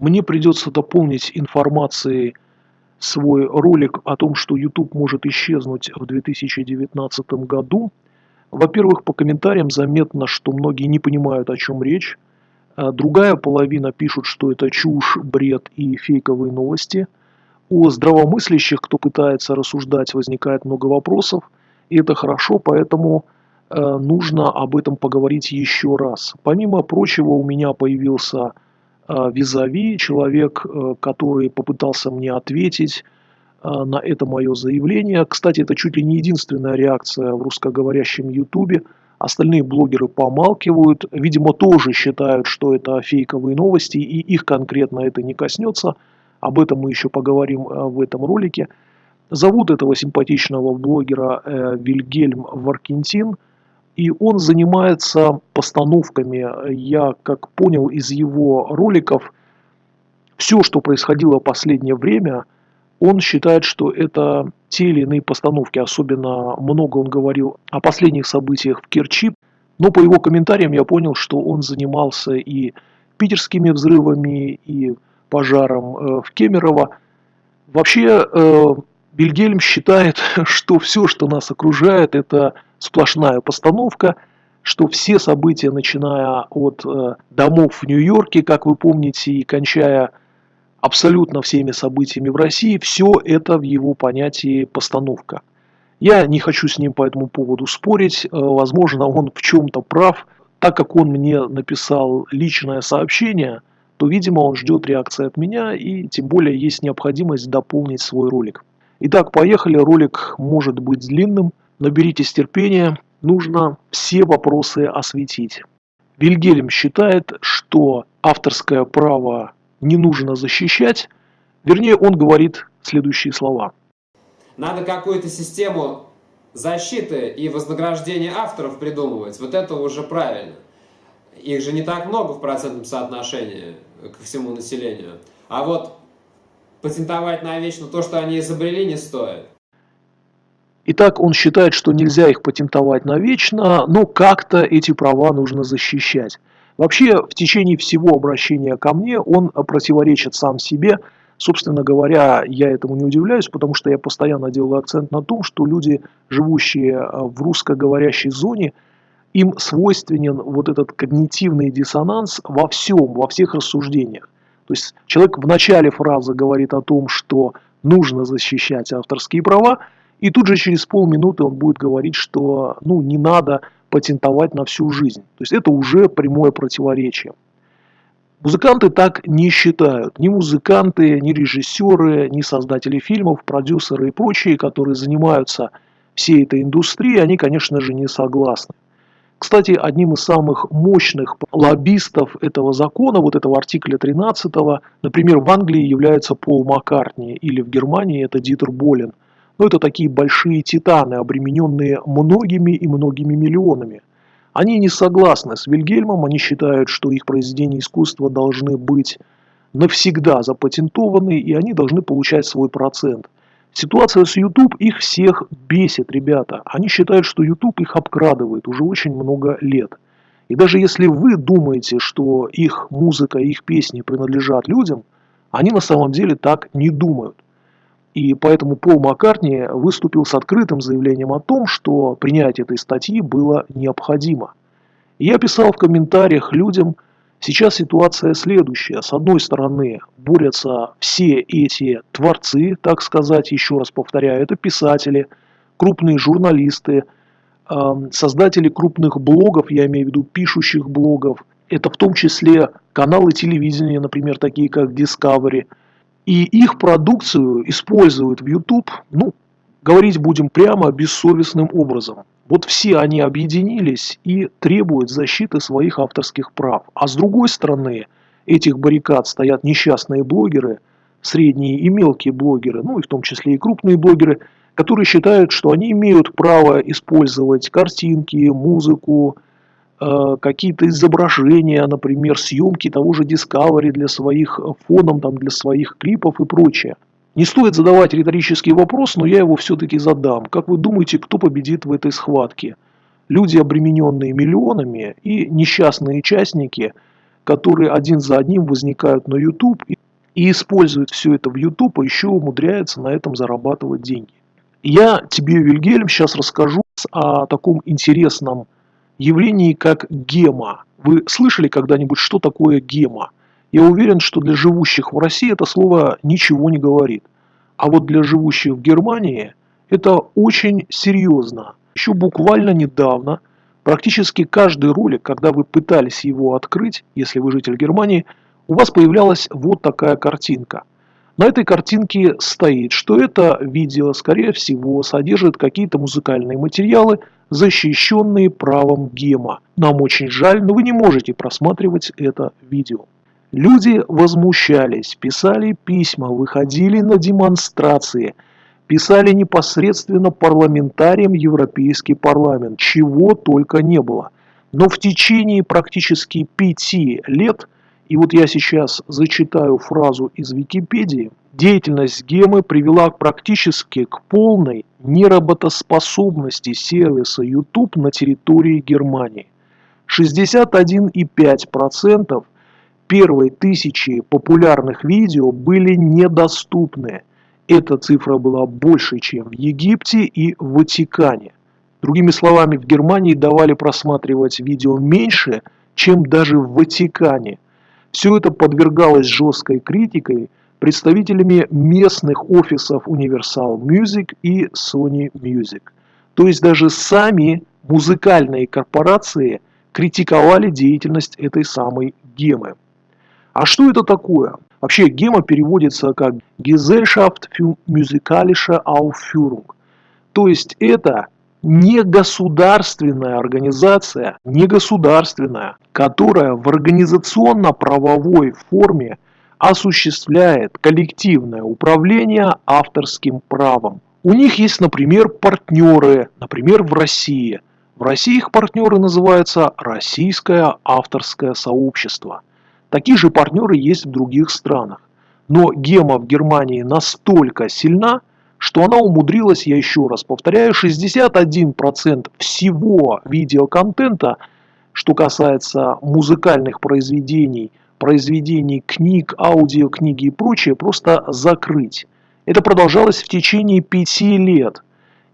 мне придется дополнить информацией свой ролик о том, что YouTube может исчезнуть в 2019 году. Во-первых, по комментариям заметно, что многие не понимают, о чем речь. А другая половина пишут, что это чушь, бред и фейковые новости. У здравомыслящих, кто пытается рассуждать, возникает много вопросов. И это хорошо, поэтому э, нужно об этом поговорить еще раз. Помимо прочего, у меня появился э, визави, человек, э, который попытался мне ответить на это мое заявление. Кстати, это чуть ли не единственная реакция в русскоговорящем ютубе. Остальные блогеры помалкивают, видимо, тоже считают, что это фейковые новости, и их конкретно это не коснется. Об этом мы еще поговорим в этом ролике. Зовут этого симпатичного блогера э, Вильгельм Варкентин, и он занимается постановками. Я, как понял из его роликов, все, что происходило в последнее время, он считает, что это те или иные постановки. Особенно много он говорил о последних событиях в Керчи. Но по его комментариям я понял, что он занимался и питерскими взрывами, и пожаром э, в Кемерово. Вообще, э, Вильгельм считает, что все, что нас окружает, это сплошная постановка, что все события, начиная от э, домов в Нью-Йорке, как вы помните, и кончая абсолютно всеми событиями в России, все это в его понятии постановка. Я не хочу с ним по этому поводу спорить, э, возможно, он в чем-то прав, так как он мне написал личное сообщение, то, видимо, он ждет реакции от меня, и тем более есть необходимость дополнить свой ролик. Итак, поехали. Ролик может быть длинным. Наберитесь терпения. Нужно все вопросы осветить. Вильгельм считает, что авторское право не нужно защищать. Вернее, он говорит следующие слова. Надо какую-то систему защиты и вознаграждения авторов придумывать. Вот это уже правильно. Их же не так много в процентном соотношении ко всему населению. А вот патентовать навечно то, что они изобрели, не стоит. Итак, он считает, что нельзя их патентовать навечно, но как-то эти права нужно защищать. Вообще, в течение всего обращения ко мне он противоречит сам себе. Собственно говоря, я этому не удивляюсь, потому что я постоянно делаю акцент на том, что люди, живущие в русскоговорящей зоне, им свойственен вот этот когнитивный диссонанс во всем, во всех рассуждениях. То есть человек в начале фразы говорит о том, что нужно защищать авторские права, и тут же через полминуты он будет говорить, что ну, не надо патентовать на всю жизнь. То есть это уже прямое противоречие. Музыканты так не считают. Ни музыканты, ни режиссеры, ни создатели фильмов, продюсеры и прочие, которые занимаются всей этой индустрией, они, конечно же, не согласны. Кстати, одним из самых мощных лоббистов этого закона, вот этого артикля 13, например, в Англии является Пол Маккартни, или в Германии это Дитер Болин. Но это такие большие титаны, обремененные многими и многими миллионами. Они не согласны с Вильгельмом, они считают, что их произведения искусства должны быть навсегда запатентованы, и они должны получать свой процент – Ситуация с YouTube их всех бесит, ребята. Они считают, что YouTube их обкрадывает уже очень много лет. И даже если вы думаете, что их музыка, их песни принадлежат людям, они на самом деле так не думают. И поэтому Пол Маккартни выступил с открытым заявлением о том, что принятие этой статьи было необходимо. Я писал в комментариях людям – Сейчас ситуация следующая. С одной стороны, борются все эти творцы, так сказать, еще раз повторяю, это писатели, крупные журналисты, создатели крупных блогов, я имею в виду пишущих блогов, это в том числе каналы телевидения, например, такие как Discovery. И их продукцию используют в YouTube, ну, говорить будем прямо, бессовестным образом. Вот все они объединились и требуют защиты своих авторских прав. А с другой стороны, этих баррикад стоят несчастные блогеры, средние и мелкие блогеры, ну и в том числе и крупные блогеры, которые считают, что они имеют право использовать картинки, музыку, какие-то изображения, например, съемки того же Discovery для своих фоном, там, для своих клипов и прочее. Не стоит задавать риторический вопрос, но я его все-таки задам. Как вы думаете, кто победит в этой схватке? Люди, обремененные миллионами, и несчастные частники, которые один за одним возникают на YouTube и используют все это в YouTube, а еще умудряются на этом зарабатывать деньги. Я тебе, Вильгельм, сейчас расскажу о таком интересном явлении, как гема. Вы слышали когда-нибудь, что такое гема? Я уверен, что для живущих в России это слово ничего не говорит. А вот для живущих в Германии это очень серьезно. Еще буквально недавно практически каждый ролик, когда вы пытались его открыть, если вы житель Германии, у вас появлялась вот такая картинка. На этой картинке стоит, что это видео, скорее всего, содержит какие-то музыкальные материалы, защищенные правом гема. Нам очень жаль, но вы не можете просматривать это видео. Люди возмущались, писали письма, выходили на демонстрации, писали непосредственно парламентариям Европейский парламент, чего только не было. Но в течение практически пяти лет, и вот я сейчас зачитаю фразу из Википедии, деятельность Гемы привела практически к полной неработоспособности сервиса YouTube на территории Германии. 61,5% первой тысячи популярных видео были недоступны. Эта цифра была больше, чем в Египте и в Ватикане. Другими словами, в Германии давали просматривать видео меньше, чем даже в Ватикане. Все это подвергалось жесткой критикой представителями местных офисов Universal Music и Sony Music. То есть даже сами музыкальные корпорации критиковали деятельность этой самой гемы. А что это такое? Вообще гема переводится как Gesellschaft für musikalische Aufführung. То есть это не государственная организация, не государственная, которая в организационно-правовой форме осуществляет коллективное управление авторским правом. У них есть, например, партнеры, например, в России. В России их партнеры называются Российское авторское сообщество. Такие же партнеры есть в других странах. Но гема в Германии настолько сильна, что она умудрилась, я еще раз повторяю, 61% всего видеоконтента, что касается музыкальных произведений, произведений книг, аудиокниги и прочее, просто закрыть. Это продолжалось в течение пяти лет.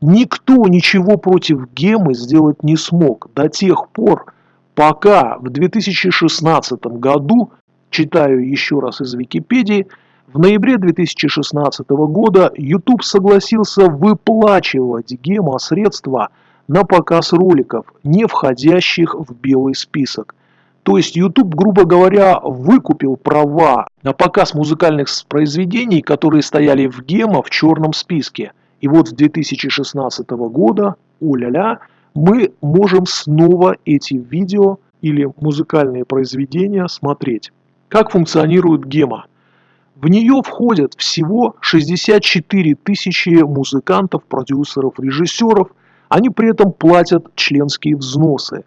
Никто ничего против гемы сделать не смог до тех пор, Пока в 2016 году, читаю еще раз из Википедии, в ноябре 2016 года YouTube согласился выплачивать гемо средства на показ роликов, не входящих в белый список. То есть YouTube, грубо говоря, выкупил права на показ музыкальных произведений, которые стояли в гемо в черном списке. И вот с 2016 года, уля-ля, мы можем снова эти видео или музыкальные произведения смотреть. Как функционирует гема? В нее входят всего 64 тысячи музыкантов, продюсеров, режиссеров. Они при этом платят членские взносы.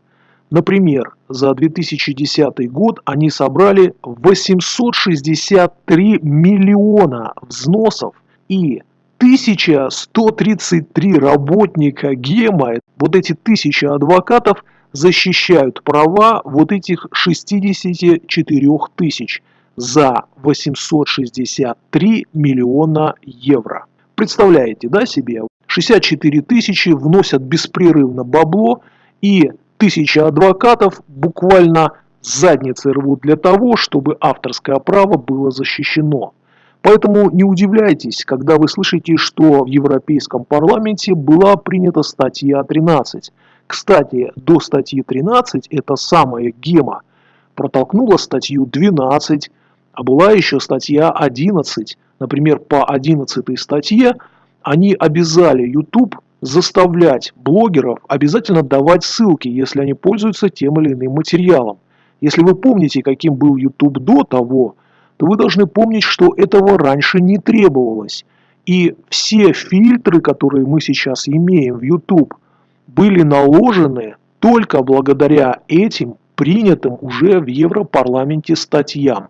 Например, за 2010 год они собрали 863 миллиона взносов и 1133 работника ГЕМа, вот эти тысячи адвокатов, защищают права вот этих 64 тысяч за 863 миллиона евро. Представляете, да, себе? 64 тысячи вносят беспрерывно бабло, и тысячи адвокатов буквально задницы рвут для того, чтобы авторское право было защищено. Поэтому не удивляйтесь, когда вы слышите, что в Европейском парламенте была принята статья 13. Кстати, до статьи 13 эта самая гема протолкнула статью 12, а была еще статья 11. Например, по 11 статье они обязали YouTube заставлять блогеров обязательно давать ссылки, если они пользуются тем или иным материалом. Если вы помните, каким был YouTube до того, то вы должны помнить, что этого раньше не требовалось. И все фильтры, которые мы сейчас имеем в YouTube, были наложены только благодаря этим принятым уже в Европарламенте статьям.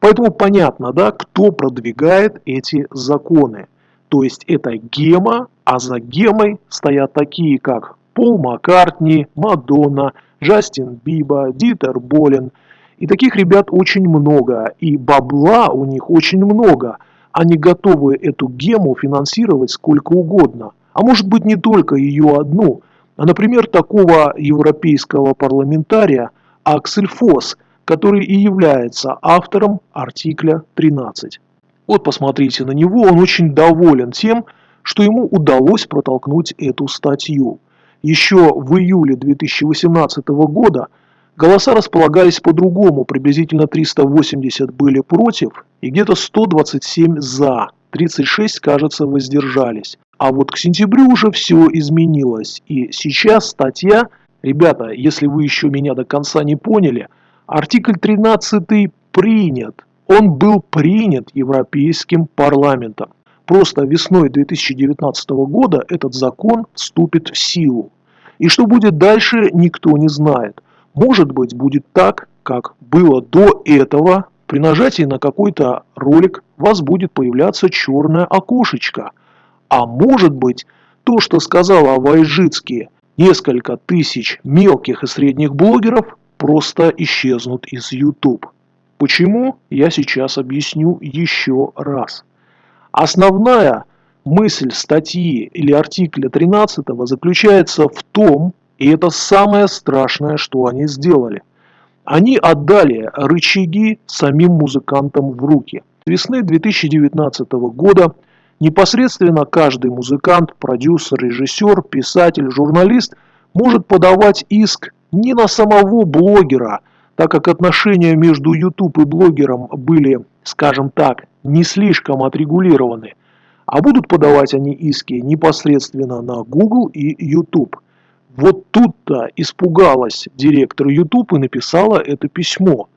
Поэтому понятно, да, кто продвигает эти законы. То есть это гема, а за гемой стоят такие, как Пол Маккартни, Мадонна, Джастин Биба, Дитер Болин – И таких ребят очень много, и бабла у них очень много. Они готовы эту гему финансировать сколько угодно. А может быть не только ее одну, а, например, такого европейского парламентария Аксель Фосс, который и является автором артикля 13. Вот посмотрите на него, он очень доволен тем, что ему удалось протолкнуть эту статью. Еще в июле 2018 года голоса располагались по-другому, приблизительно 380 были против и где-то 127 за, 36, кажется, воздержались. А вот к сентябрю уже все изменилось, и сейчас статья, ребята, если вы еще меня до конца не поняли, артикль 13 принят, он был принят Европейским парламентом. Просто весной 2019 года этот закон вступит в силу. И что будет дальше, никто не знает. Может быть, будет так, как было до этого. При нажатии на какой-то ролик у вас будет появляться черное окошечко. А может быть, то, что сказала Вайжицкий, несколько тысяч мелких и средних блогеров просто исчезнут из YouTube. Почему, я сейчас объясню еще раз. Основная мысль статьи или артикля 13 заключается в том, и это самое страшное, что они сделали. Они отдали рычаги самим музыкантам в руки. С весны 2019 года непосредственно каждый музыкант, продюсер, режиссер, писатель, журналист может подавать иск не на самого блогера, так как отношения между YouTube и блогером были, скажем так, не слишком отрегулированы, а будут подавать они иски непосредственно на Google и YouTube. Вот тут-то испугалась директор YouTube и написала это письмо,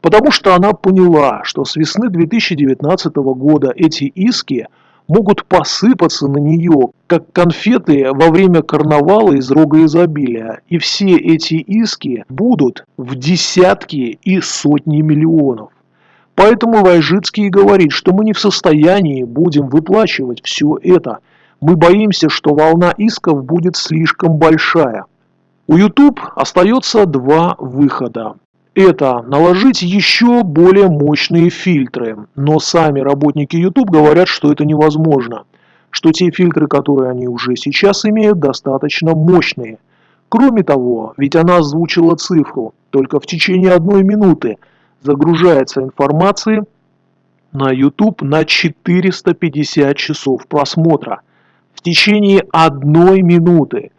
потому что она поняла, что с весны 2019 года эти иски могут посыпаться на нее, как конфеты во время карнавала из рога изобилия. И все эти иски будут в десятки и сотни миллионов. Поэтому Вайжицкий говорит, что мы не в состоянии будем выплачивать все это. Мы боимся, что волна исков будет слишком большая. У YouTube остается два выхода. Это наложить еще более мощные фильтры, но сами работники YouTube говорят, что это невозможно, что те фильтры, которые они уже сейчас имеют, достаточно мощные. Кроме того, ведь она озвучила цифру, только в течение одной минуты – загружается информации на YouTube на 450 часов просмотра в течение одной минуты.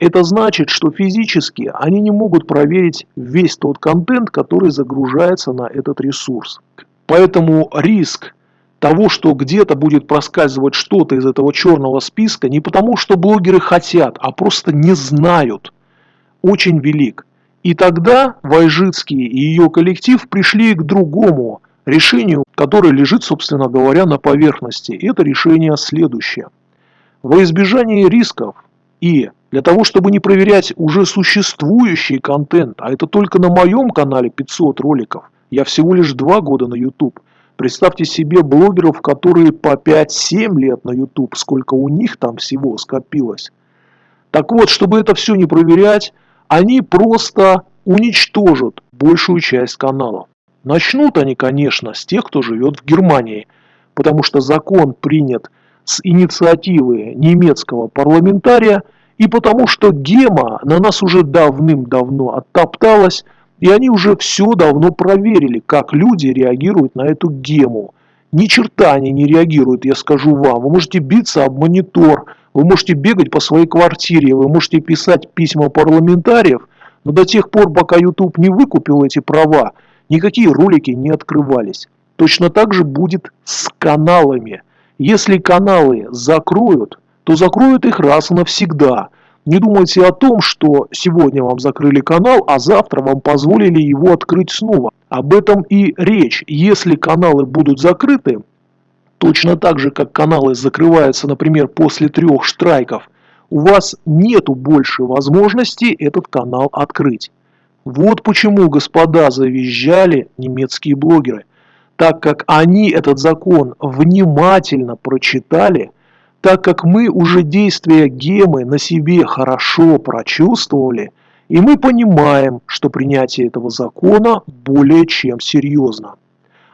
Это значит, что физически они не могут проверить весь тот контент, который загружается на этот ресурс. Поэтому риск того, что где-то будет проскальзывать что-то из этого черного списка, не потому, что блогеры хотят, а просто не знают, очень велик. И тогда Вайжицкий и ее коллектив пришли к другому решению, которое лежит, собственно говоря, на поверхности. Это решение следующее. Во избежание рисков и для того, чтобы не проверять уже существующий контент, а это только на моем канале 500 роликов, я всего лишь 2 года на YouTube. Представьте себе блогеров, которые по 5-7 лет на YouTube, сколько у них там всего скопилось. Так вот, чтобы это все не проверять, они просто уничтожат большую часть каналов. Начнут они, конечно, с тех, кто живет в Германии, потому что закон принят с инициативы немецкого парламентария и потому что гема на нас уже давным-давно оттопталась, и они уже все давно проверили, как люди реагируют на эту гему. Ни черта они не реагируют, я скажу вам. Вы можете биться об монитор, вы можете бегать по своей квартире, вы можете писать письма парламентариев, но до тех пор, пока YouTube не выкупил эти права, никакие ролики не открывались. Точно так же будет с каналами. Если каналы закроют, то закроют их раз и навсегда. Не думайте о том, что сегодня вам закрыли канал, а завтра вам позволили его открыть снова. Об этом и речь. Если каналы будут закрыты, точно так же, как каналы закрываются, например, после трех штрайков, у вас нету больше возможности этот канал открыть. Вот почему, господа, завизжали немецкие блогеры. Так как они этот закон внимательно прочитали, так как мы уже действия гемы на себе хорошо прочувствовали, И мы понимаем, что принятие этого закона более чем серьезно.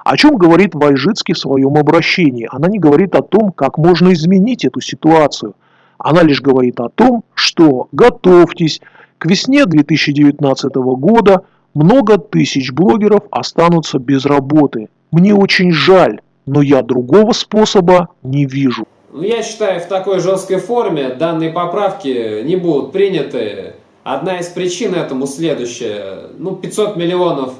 О чем говорит Вайжицкий в своем обращении? Она не говорит о том, как можно изменить эту ситуацию. Она лишь говорит о том, что готовьтесь, к весне 2019 года много тысяч блогеров останутся без работы. Мне очень жаль, но я другого способа не вижу. Ну, я считаю, в такой жесткой форме данные поправки не будут приняты. Одна из причин этому следующая. Ну, 500 миллионов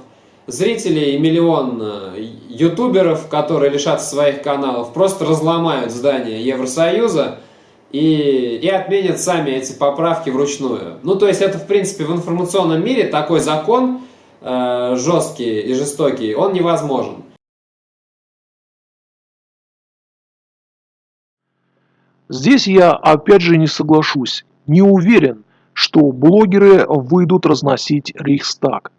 зрителей и миллион э, ютуберов, которые лишатся своих каналов, просто разломают здание Евросоюза и, и отменят сами эти поправки вручную. Ну, то есть это, в принципе, в информационном мире такой закон э, жесткий и жестокий, он невозможен. Здесь я опять же не соглашусь. Не уверен, что блогеры выйдут разносить Рейхстаг.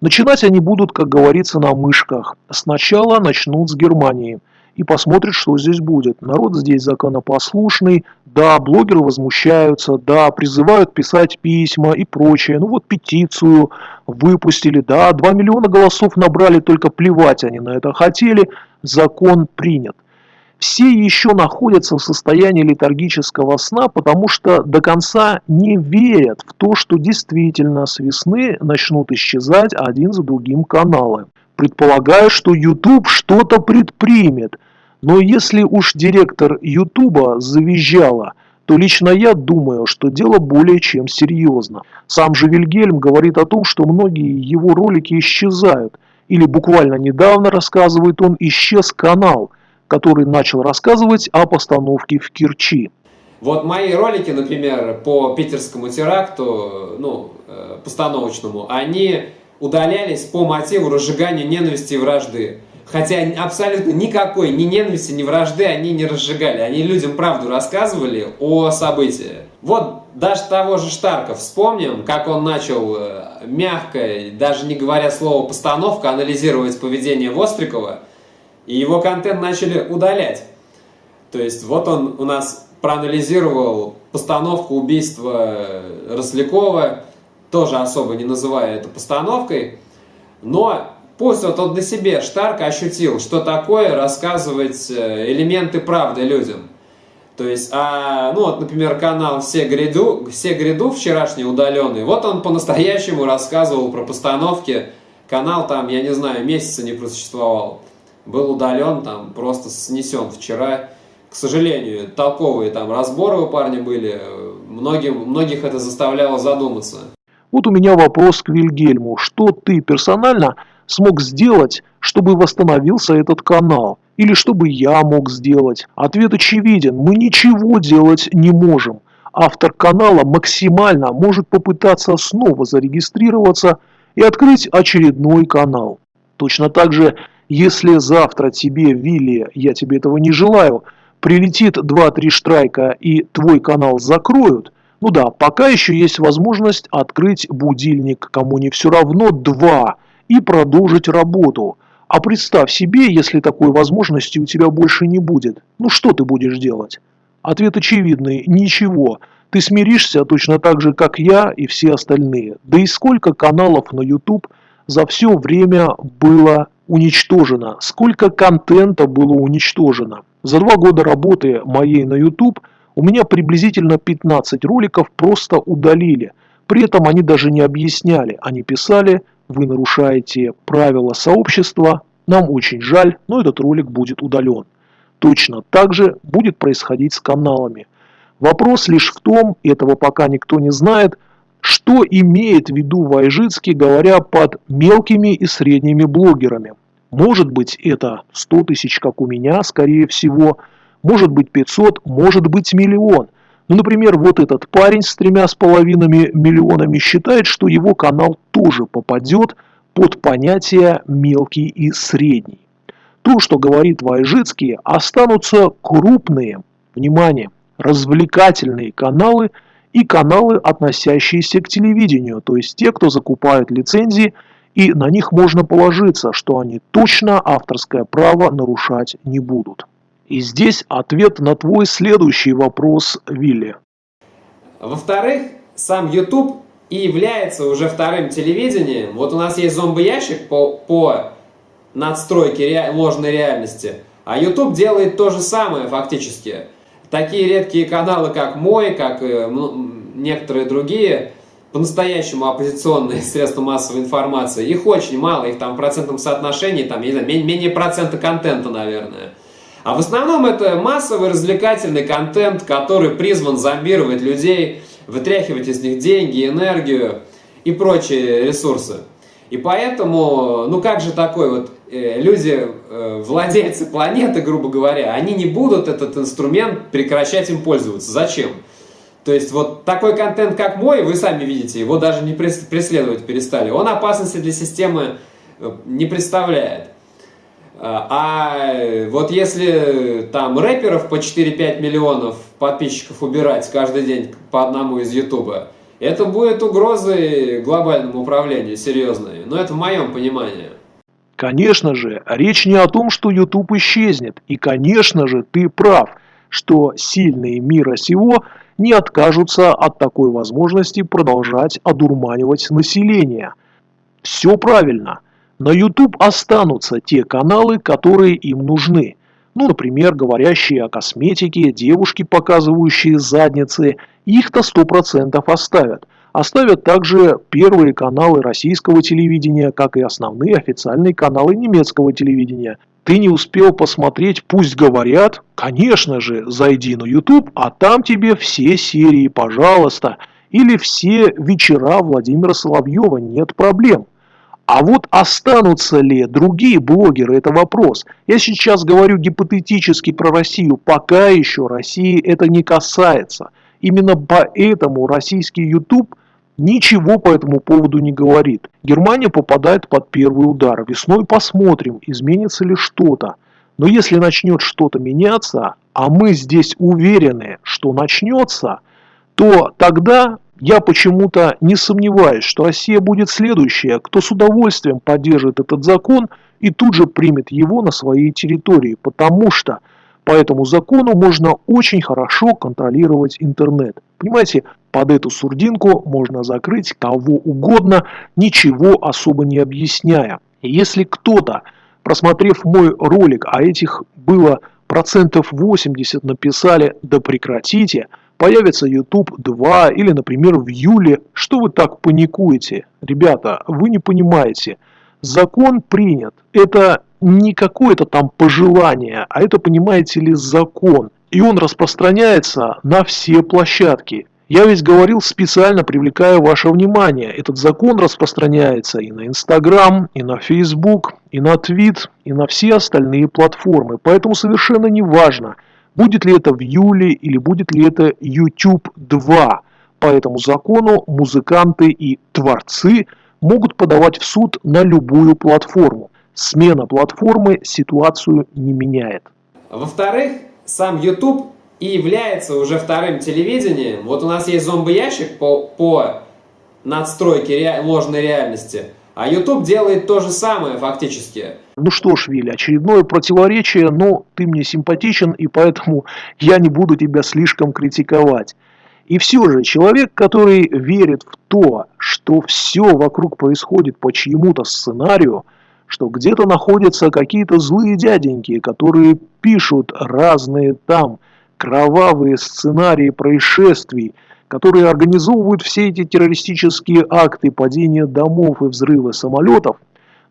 Начинать они будут, как говорится, на мышках. Сначала начнут с Германии и посмотрят, что здесь будет. Народ здесь законопослушный, да, блогеры возмущаются, да, призывают писать письма и прочее. Ну вот петицию выпустили, да, 2 миллиона голосов набрали, только плевать они на это хотели, закон принят все еще находятся в состоянии летаргического сна, потому что до конца не верят в то, что действительно с весны начнут исчезать один за другим каналы. Предполагаю, что YouTube что-то предпримет, но если уж директор YouTube завизжала, то лично я думаю, что дело более чем серьезно. Сам же Вильгельм говорит о том, что многие его ролики исчезают, или буквально недавно, рассказывает он, исчез канал – который начал рассказывать о постановке в Керчи. Вот мои ролики, например, по питерскому теракту, ну, э, постановочному, они удалялись по мотиву разжигания ненависти и вражды. Хотя абсолютно никакой ни ненависти, ни вражды они не разжигали. Они людям правду рассказывали о событии. Вот даже того же Штарка вспомним, как он начал э, мягко, даже не говоря слово «постановка», анализировать поведение Вострикова – и его контент начали удалять. То есть вот он у нас проанализировал постановку убийства Рослякова, тоже особо не называя это постановкой, но пусть вот он на себе Штарк ощутил, что такое рассказывать э, элементы правды людям. То есть, а, ну вот, например, канал «Все гряду», «Все гряду» вчерашний удаленный, вот он по-настоящему рассказывал про постановки. Канал там, я не знаю, месяца не просуществовал был удален, там просто снесен вчера. К сожалению, толковые там разборы у парня были, многим, многих это заставляло задуматься. Вот у меня вопрос к Вильгельму. Что ты персонально смог сделать, чтобы восстановился этот канал? Или чтобы я мог сделать? Ответ очевиден. Мы ничего делать не можем. Автор канала максимально может попытаться снова зарегистрироваться и открыть очередной канал. Точно так же если завтра тебе, Вилли, я тебе этого не желаю, прилетит 2-3 штрайка и твой канал закроют, ну да, пока еще есть возможность открыть будильник, кому не все равно, 2, и продолжить работу. А представь себе, если такой возможности у тебя больше не будет. Ну что ты будешь делать? Ответ очевидный – ничего. Ты смиришься точно так же, как я и все остальные. Да и сколько каналов на YouTube за все время было уничтожено, сколько контента было уничтожено. За два года работы моей на YouTube у меня приблизительно 15 роликов просто удалили. При этом они даже не объясняли, они писали, вы нарушаете правила сообщества, нам очень жаль, но этот ролик будет удален. Точно так же будет происходить с каналами. Вопрос лишь в том, этого пока никто не знает, что имеет в виду Вайжицкий, говоря под мелкими и средними блогерами? Может быть это 100 тысяч, как у меня, скорее всего. Может быть 500, может быть миллион. Ну, например, вот этот парень с тремя с половинами миллионами считает, что его канал тоже попадет под понятие мелкий и средний. То, что говорит Вайжицкий, останутся крупные, внимание, развлекательные каналы – и каналы, относящиеся к телевидению, то есть те, кто закупают лицензии, и на них можно положиться, что они точно авторское право нарушать не будут. И здесь ответ на твой следующий вопрос, Вилли. Во-вторых, сам YouTube и является уже вторым телевидением. Вот у нас есть зомбоящик по, по надстройке ре, ложной реальности, а YouTube делает то же самое фактически. Такие редкие каналы, как мой, как э, некоторые другие, по-настоящему оппозиционные средства массовой информации, их очень мало, их там в процентном соотношении, там, не знаю, менее процента контента, наверное. А в основном это массовый развлекательный контент, который призван зомбировать людей, вытряхивать из них деньги, энергию и прочие ресурсы. И поэтому, ну как же такой вот, люди, э, владельцы планеты, грубо говоря, они не будут этот инструмент прекращать им пользоваться. Зачем? То есть вот такой контент, как мой, вы сами видите, его даже не преследовать перестали. Он опасности для системы э, не представляет. А вот если там рэперов по 4-5 миллионов подписчиков убирать каждый день по одному из Ютуба, это будет угрозой глобальному управлению серьезной. Но это в моем понимании. Конечно же, речь не о том, что YouTube исчезнет. И, конечно же, ты прав, что сильные мира сего не откажутся от такой возможности продолжать одурманивать население. Все правильно. На YouTube останутся те каналы, которые им нужны. Ну, например, говорящие о косметике, девушки, показывающие задницы, их-то 100% оставят. Оставят также первые каналы российского телевидения, как и основные официальные каналы немецкого телевидения. Ты не успел посмотреть «Пусть говорят»? Конечно же, зайди на YouTube, а там тебе все серии, пожалуйста. Или все вечера Владимира Соловьева, нет проблем. А вот останутся ли другие блогеры, это вопрос. Я сейчас говорю гипотетически про Россию, пока еще России это не касается. Именно поэтому российский YouTube ничего по этому поводу не говорит. Германия попадает под первый удар. Весной посмотрим, изменится ли что-то. Но если начнет что-то меняться, а мы здесь уверены, что начнется, то тогда я почему-то не сомневаюсь, что Россия будет следующая, кто с удовольствием поддержит этот закон и тут же примет его на своей территории, потому что по этому закону можно очень хорошо контролировать интернет. Понимаете, под эту сурдинку можно закрыть кого угодно, ничего особо не объясняя. Если кто-то, просмотрев мой ролик, а этих было процентов 80 написали «да прекратите», Появится YouTube 2 или, например, в июле. Что вы так паникуете? Ребята, вы не понимаете. Закон принят. Это не какое-то там пожелание, а это, понимаете ли, закон. И он распространяется на все площадки. Я ведь говорил специально, привлекая ваше внимание. Этот закон распространяется и на Инстаграм, и на Фейсбук, и на Твит, и на все остальные платформы. Поэтому совершенно не важно – Будет ли это в июле или будет ли это YouTube 2? По этому закону музыканты и творцы могут подавать в суд на любую платформу. Смена платформы ситуацию не меняет. Во-вторых, сам YouTube и является уже вторым телевидением. Вот у нас есть зомбоящик по, по надстройке ре, ложной реальности – а YouTube делает то же самое фактически. Ну что ж, Вилли, очередное противоречие, но ты мне симпатичен, и поэтому я не буду тебя слишком критиковать. И все же, человек, который верит в то, что все вокруг происходит по чьему-то сценарию, что где-то находятся какие-то злые дяденьки, которые пишут разные там кровавые сценарии происшествий, которые организовывают все эти террористические акты падения домов и взрывы самолетов,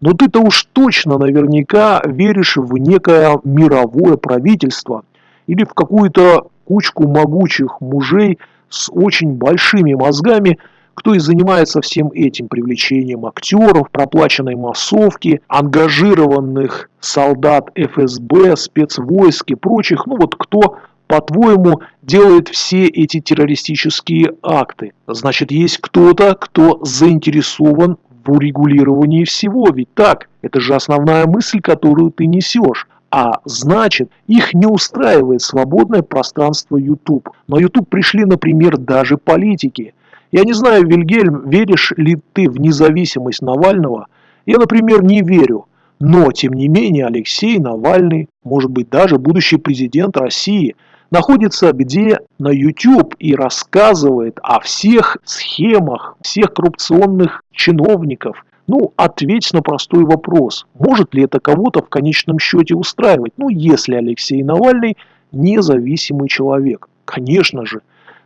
но ты-то уж точно наверняка веришь в некое мировое правительство или в какую-то кучку могучих мужей с очень большими мозгами, кто и занимается всем этим привлечением актеров, проплаченной массовки, ангажированных солдат ФСБ, спецвойск и прочих, ну вот кто по-твоему, делает все эти террористические акты. Значит, есть кто-то, кто заинтересован в урегулировании всего. Ведь так, это же основная мысль, которую ты несешь. А значит, их не устраивает свободное пространство YouTube. На YouTube пришли, например, даже политики. Я не знаю, Вильгельм, веришь ли ты в независимость Навального? Я, например, не верю. Но, тем не менее, Алексей Навальный, может быть, даже будущий президент России – находится где? На YouTube и рассказывает о всех схемах, всех коррупционных чиновников. Ну, ответь на простой вопрос. Может ли это кого-то в конечном счете устраивать? Ну, если Алексей Навальный независимый человек. Конечно же.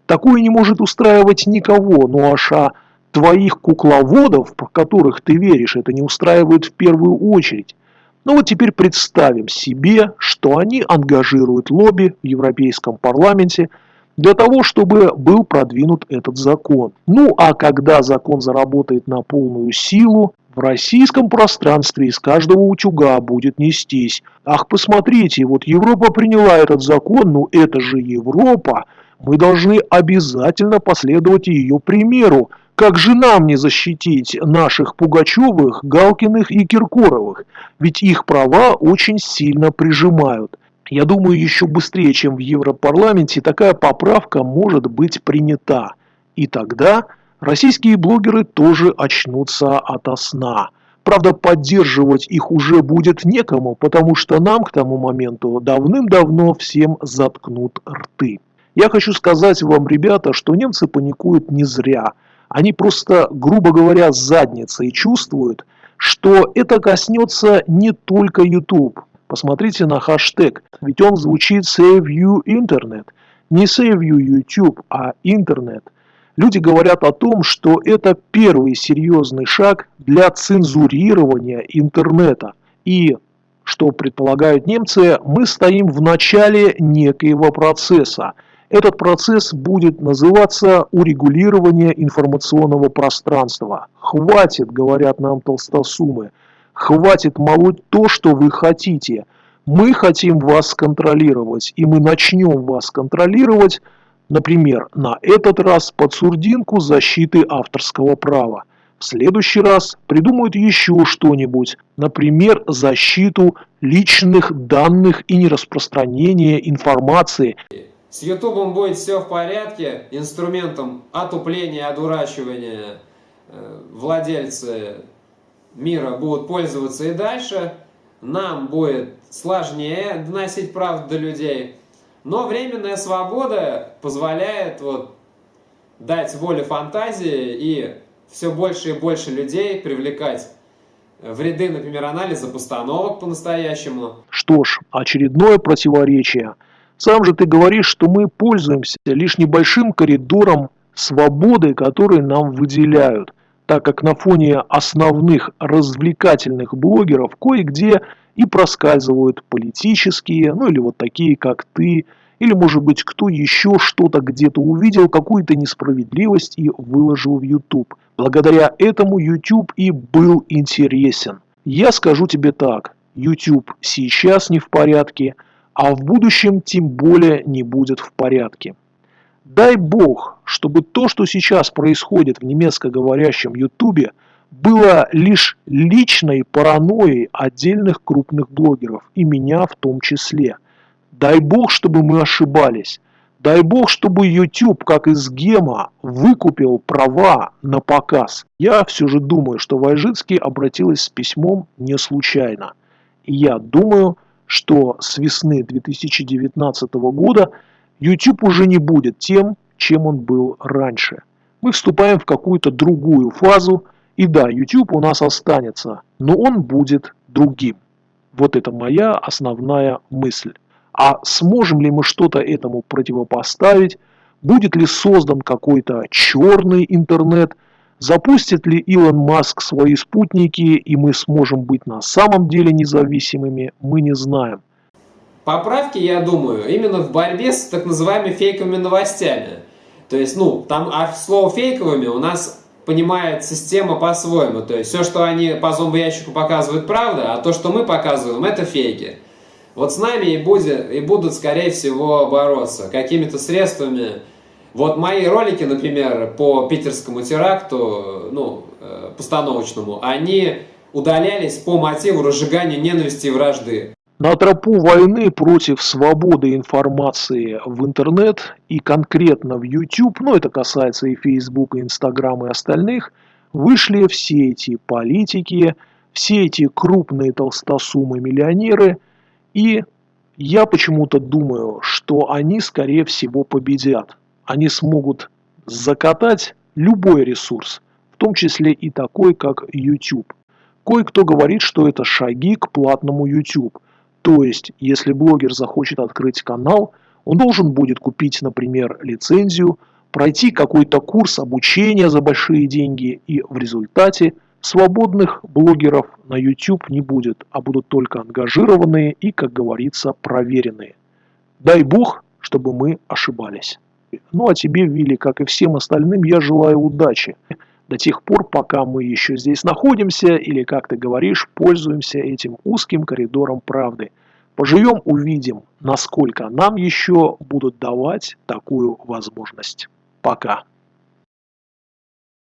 Такое не может устраивать никого. Ну аж а твоих кукловодов, в которых ты веришь, это не устраивает в первую очередь. Ну вот теперь представим себе, что они ангажируют лобби в Европейском парламенте для того, чтобы был продвинут этот закон. Ну а когда закон заработает на полную силу, в российском пространстве из каждого утюга будет нестись. Ах, посмотрите, вот Европа приняла этот закон, ну это же Европа. Мы должны обязательно последовать ее примеру. Как же нам не защитить наших Пугачевых, Галкиных и Киркоровых? Ведь их права очень сильно прижимают. Я думаю, еще быстрее, чем в Европарламенте, такая поправка может быть принята. И тогда российские блогеры тоже очнутся ото сна. Правда, поддерживать их уже будет некому, потому что нам к тому моменту давным-давно всем заткнут рты. Я хочу сказать вам, ребята, что немцы паникуют не зря – они просто, грубо говоря, задницей чувствуют, что это коснется не только YouTube. Посмотрите на хэштег, ведь он звучит Save You Internet. Не Save You YouTube, а интернет. Люди говорят о том, что это первый серьезный шаг для цензурирования интернета. И, что предполагают немцы, мы стоим в начале некоего процесса – этот процесс будет называться урегулирование информационного пространства. Хватит, говорят нам толстосумы, хватит молоть то, что вы хотите. Мы хотим вас контролировать, и мы начнем вас контролировать, например, на этот раз под сурдинку защиты авторского права. В следующий раз придумают еще что-нибудь, например, защиту личных данных и нераспространение информации. С Ютубом будет все в порядке, инструментом отупления, одурачивания э, владельцы мира будут пользоваться и дальше. Нам будет сложнее доносить правду до людей. Но временная свобода позволяет вот дать волю фантазии и все больше и больше людей привлекать в ряды, например, анализа постановок по-настоящему. Что ж, очередное противоречие – сам же ты говоришь, что мы пользуемся лишь небольшим коридором свободы, который нам выделяют, так как на фоне основных развлекательных блогеров кое-где и проскальзывают политические, ну или вот такие, как ты, или может быть кто еще что-то где-то увидел, какую-то несправедливость и выложил в YouTube. Благодаря этому YouTube и был интересен. Я скажу тебе так, YouTube сейчас не в порядке – а в будущем тем более не будет в порядке. Дай бог, чтобы то, что сейчас происходит в немецкоговорящем Ютубе, было лишь личной паранойей отдельных крупных блогеров, и меня в том числе. Дай бог, чтобы мы ошибались. Дай бог, чтобы YouTube, как из гема, выкупил права на показ. Я все же думаю, что Вайжицкий обратилась с письмом не случайно. И я думаю, что с весны 2019 года YouTube уже не будет тем, чем он был раньше. Мы вступаем в какую-то другую фазу, и да, YouTube у нас останется, но он будет другим. Вот это моя основная мысль. А сможем ли мы что-то этому противопоставить? Будет ли создан какой-то черный интернет – Запустит ли Илон Маск свои спутники, и мы сможем быть на самом деле независимыми, мы не знаем. Поправки, я думаю, именно в борьбе с так называемыми фейковыми новостями. То есть, ну, там а слово фейковыми у нас понимает система по-своему. То есть, все, что они по зомбоящику показывают, правда, а то, что мы показываем, это фейки. Вот с нами и, будет, и будут, скорее всего, бороться какими-то средствами, вот мои ролики, например, по питерскому теракту, ну, э, постановочному, они удалялись по мотиву разжигания ненависти и вражды. На тропу войны против свободы информации в интернет и конкретно в YouTube, ну это касается и Facebook, и Instagram, и остальных, вышли все эти политики, все эти крупные толстосумы-миллионеры. И я почему-то думаю, что они, скорее всего, победят. Они смогут закатать любой ресурс, в том числе и такой, как YouTube. Кое-кто говорит, что это шаги к платному YouTube. То есть, если блогер захочет открыть канал, он должен будет купить, например, лицензию, пройти какой-то курс обучения за большие деньги, и в результате свободных блогеров на YouTube не будет, а будут только ангажированные и, как говорится, проверенные. Дай бог, чтобы мы ошибались. Ну а тебе, Вилли, как и всем остальным, я желаю удачи. До тех пор, пока мы еще здесь находимся, или, как ты говоришь, пользуемся этим узким коридором правды. Поживем, увидим, насколько нам еще будут давать такую возможность. Пока.